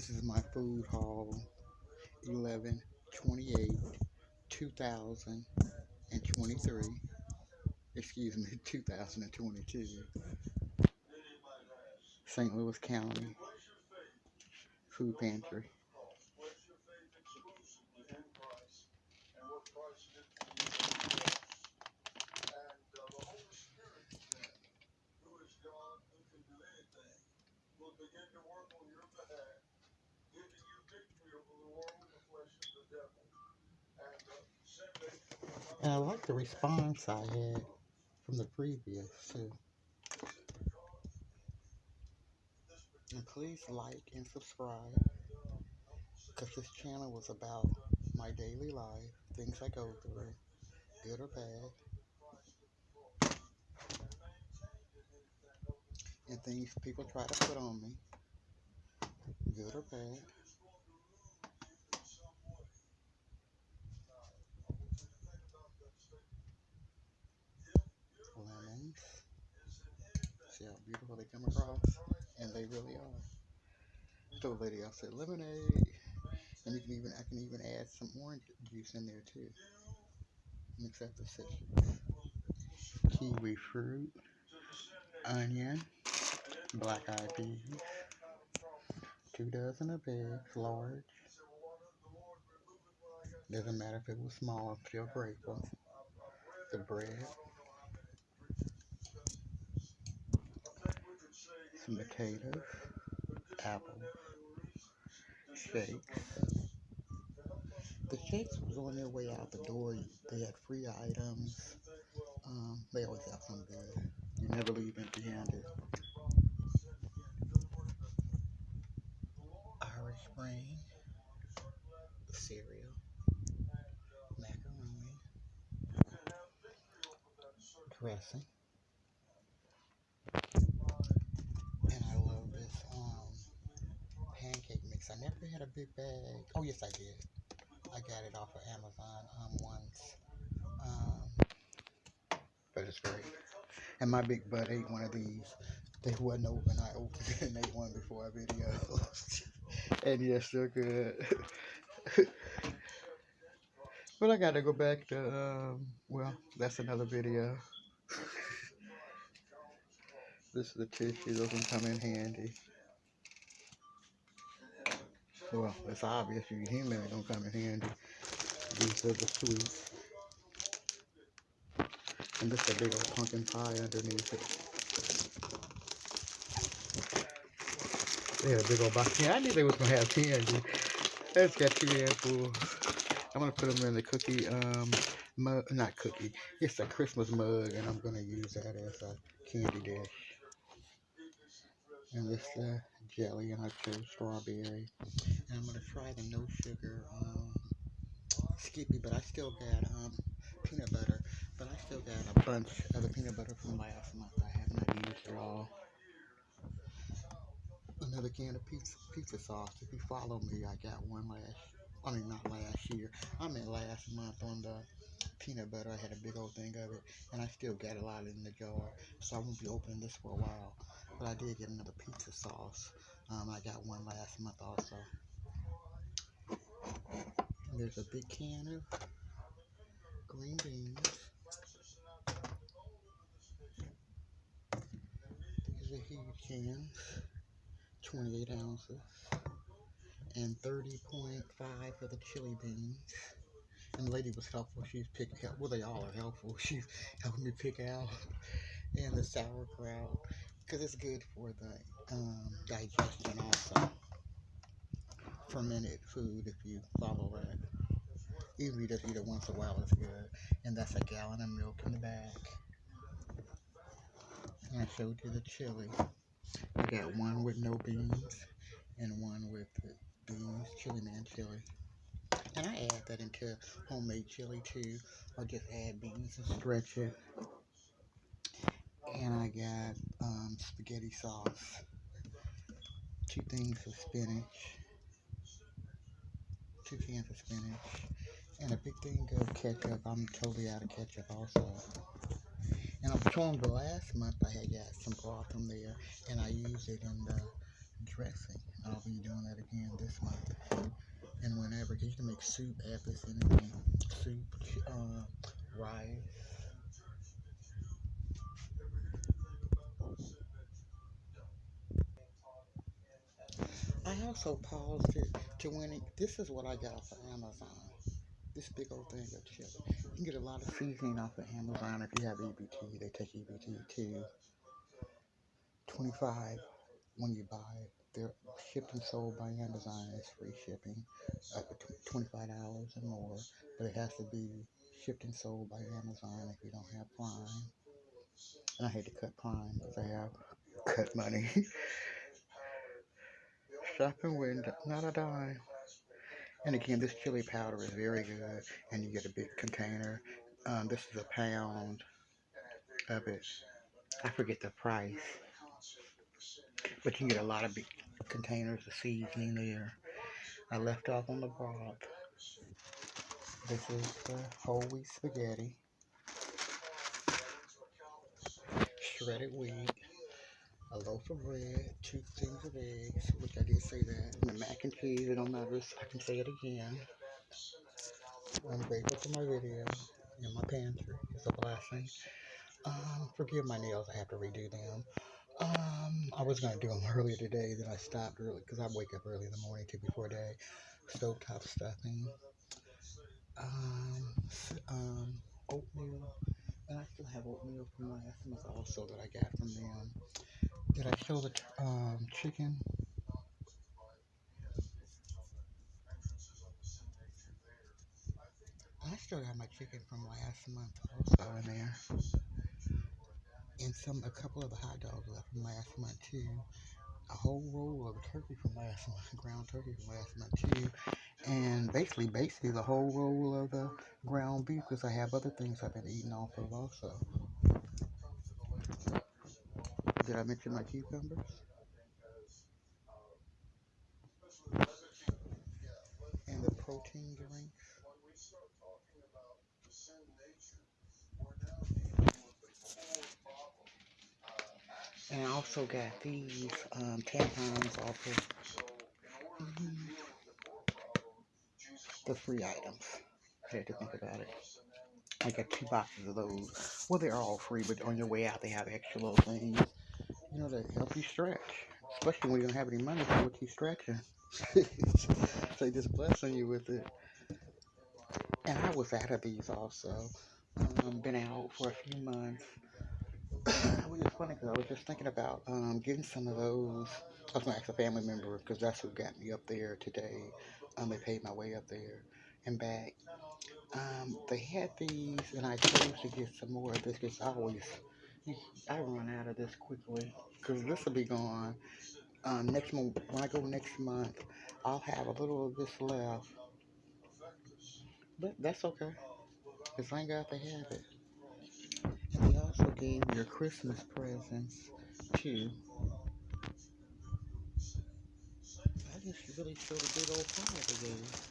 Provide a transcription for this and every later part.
This is my food haul 11 28 2023. Excuse me, 2022. St. Louis County Food Pantry. And I like the response I had from the previous too. And please like and subscribe because this channel was about my daily life, things I go through, good or bad, and things people try to put on me, good or bad. See how beautiful they come across? And they really are. So lady, I said lemonade. And you can even I can even add some orange juice in there too. Mix up the citrus. Kiwi fruit, onion, black eyed peas, two dozen of eggs, large. Doesn't matter if it was small, I'm still grateful. The bread, some potatoes, apples, shakes. The shakes was on their way out the door. They had free items. Um, they always have some good. You never leave empty handed. Irish Spring, cereal, macaroni, dressing. And I love this um, pancake mix. I never had a big bag. Oh, yes, I did. I got it off of Amazon um, once. Um, but it's great. And my big butt ate one of these. They wasn't open. I opened it and ate one before our video. and yes, they're good. but I got to go back to, um, well, that's another video. this is the tissue. Those can come in handy. Well, it's obvious you human ain't gonna come in handy. These are the sweets. And this is a big old pumpkin pie underneath it. They had a big old box. Yeah, I knew they was gonna have candy. It's got two handfuls. I'm gonna put them in the cookie um mug, not cookie. It's a Christmas mug, and I'm gonna use that as a candy dish. And this uh, jelly, and I chose strawberry. I'm gonna try the no sugar um, Skippy, but I still got um, peanut butter. But I still got a bunch of the peanut butter from last month. I have not used it all. Another can of pizza, pizza sauce. If you follow me, I got one last. I mean, not last year. I mean last month on the peanut butter. I had a big old thing of it, and I still got a lot in the jar. So I won't be opening this for a while. But I did get another pizza sauce. Um, I got one last month also. There's a big can of green beans. These are huge cans, 28 ounces, and 30.5 for the chili beans. And the lady was helpful. She's picking, out, well, they all are helpful. She's helping me pick out. And the sauerkraut, because it's good for the um, digestion also. Fermented food, if you follow that. Even if you just eat it once a while, it's good. And that's a gallon of milk in the back. And I showed you the chili. I got one with no beans and one with beans, chili man chili. And I add that into homemade chili too, or just add beans and stretch it. And I got um, spaghetti sauce, two things of spinach, two cans of spinach, and a big thing of ketchup. I'm totally out of ketchup also. And I'm showing the last month I had got some broth from there, and I used it in the dressing. I'll be doing that again this month and whenever. You can make soup, apples, anything. Soup, uh, rice. I also paused it to it, this is what I got off of Amazon. This big old thing of chili. You can get a lot of seasoning off of Amazon if you have EBT. They take EBT too. 25 when you buy it. They're shipped and sold by Amazon. It's free shipping, up to $25 and more. But it has to be shipped and sold by Amazon if you don't have Prime. And I hate to cut Prime because I have cut money. Shopping window, not a dime. And again, this chili powder is very good, and you get a big container. Um, this is a pound of it. I forget the price, but you get a lot of big containers of seasoning there. I left off on the broth. This is the whole wheat spaghetti, shredded wheat, a loaf of bread, two things of eggs, which I did say that, and the mac and cheese, it don't matter, I can say it again. I'm grateful for my video and my pantry. It's a blessing. Um, forgive my nails, I have to redo them. Um, I was gonna do them earlier today, then I stopped early because I wake up early in the morning too before day. Stovetop stuffing, um, um, oatmeal, and I still have oatmeal from last month also that I got from them. Did I show the um, chicken? I still got my chicken from last month also in there, and some a couple of the hot dogs left from last month too. A whole roll of turkey from last month, ground turkey from last month too, and basically, basically the whole roll of the ground beef because I have other things I've been eating off of also. Did I mention my cucumbers? And the protein drinks. And I also got these um, tampons off of mhm, the free items. I had to think about it. I got two boxes of those. Well, they're all free, but on your way out, they have extra little things, you know, to help you stretch. Especially when you don't have any money for what you stretching. so they just blessing you with it. And I was out of these also. Um, been out for a few months. Which is funny because I was just thinking about um, getting some of those. I was going to ask a family member because that's who got me up there today. Um, they paid my way up there and back. Um, they had these, and I chose to get some more of this because I always, I run out of this quickly because this will be gone um, next month. When I go next month, I'll have a little of this left, but that's okay because I ain't got to have it. And they also gave your Christmas presents too. I just really showed a good old pile they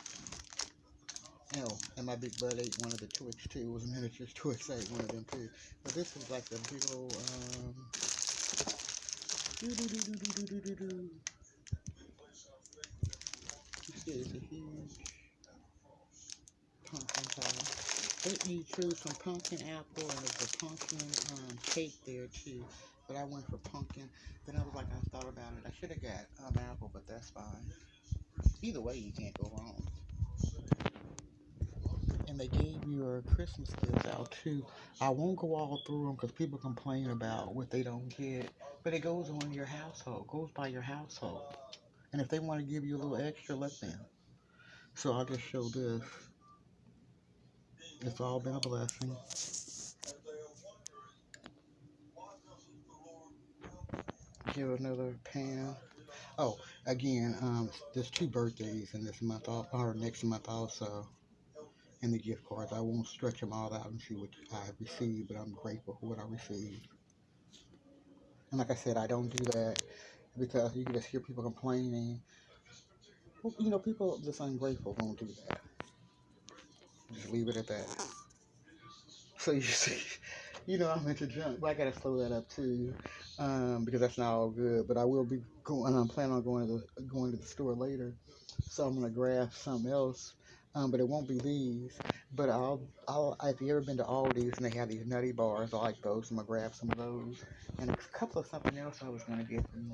Oh, and my big bud ate one of the Twix too. It was a miniature Twix. I ate one of them too. But this was like a big old um. see, it's a huge pumpkin pie. Me choose some pumpkin apple and there's a pumpkin um, cake there too. But I went for pumpkin. Then I was like, I thought about it. I should have got um, apple, but that's fine. Either way, you can't go wrong. They gave your Christmas gifts out too. I won't go all through them because people complain about what they don't get. But it goes on your household, goes by your household. And if they want to give you a little extra, let them. So I'll just show this. It's all been a blessing. Here another pan. Oh, again, um, there's two birthdays in this month, or next month also, and the gift cards. I won't stretch them all out and see what I have received, but I'm grateful for what I received. And like I said, I don't do that because you can just hear people complaining. You know, people just ungrateful won't do that. Just leave it at that. So you see, you know, I'm into junk, but I gotta slow that up too. um, because that's not all good. But I will be going. I'm planning on going to the going to the store later, so I'm gonna grab something else. Um, but it won't be these. But I'll, I'll. If you ever been to Aldi's and they have these nutty bars, I like those. I'm gonna grab some of those and a couple of something else I was gonna get from there.